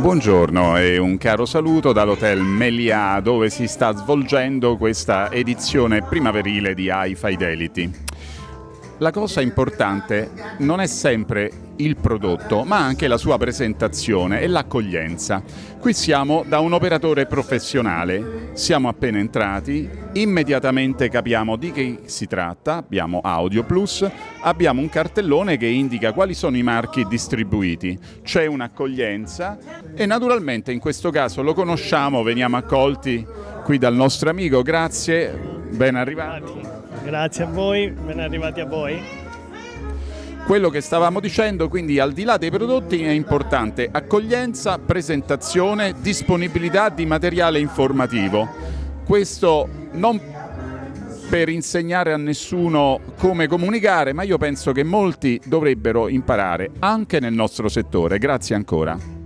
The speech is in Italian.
Buongiorno e un caro saluto dall'Hotel Melià dove si sta svolgendo questa edizione primaverile di High Fidelity. La cosa importante non è sempre il prodotto, ma anche la sua presentazione e l'accoglienza. Qui siamo da un operatore professionale, siamo appena entrati, immediatamente capiamo di che si tratta, abbiamo Audio Plus, abbiamo un cartellone che indica quali sono i marchi distribuiti, c'è un'accoglienza e naturalmente in questo caso lo conosciamo, veniamo accolti qui dal nostro amico, grazie, ben arrivati. Grazie a voi, ben arrivati a voi. Quello che stavamo dicendo, quindi al di là dei prodotti è importante accoglienza, presentazione, disponibilità di materiale informativo. Questo non per insegnare a nessuno come comunicare, ma io penso che molti dovrebbero imparare anche nel nostro settore. Grazie ancora.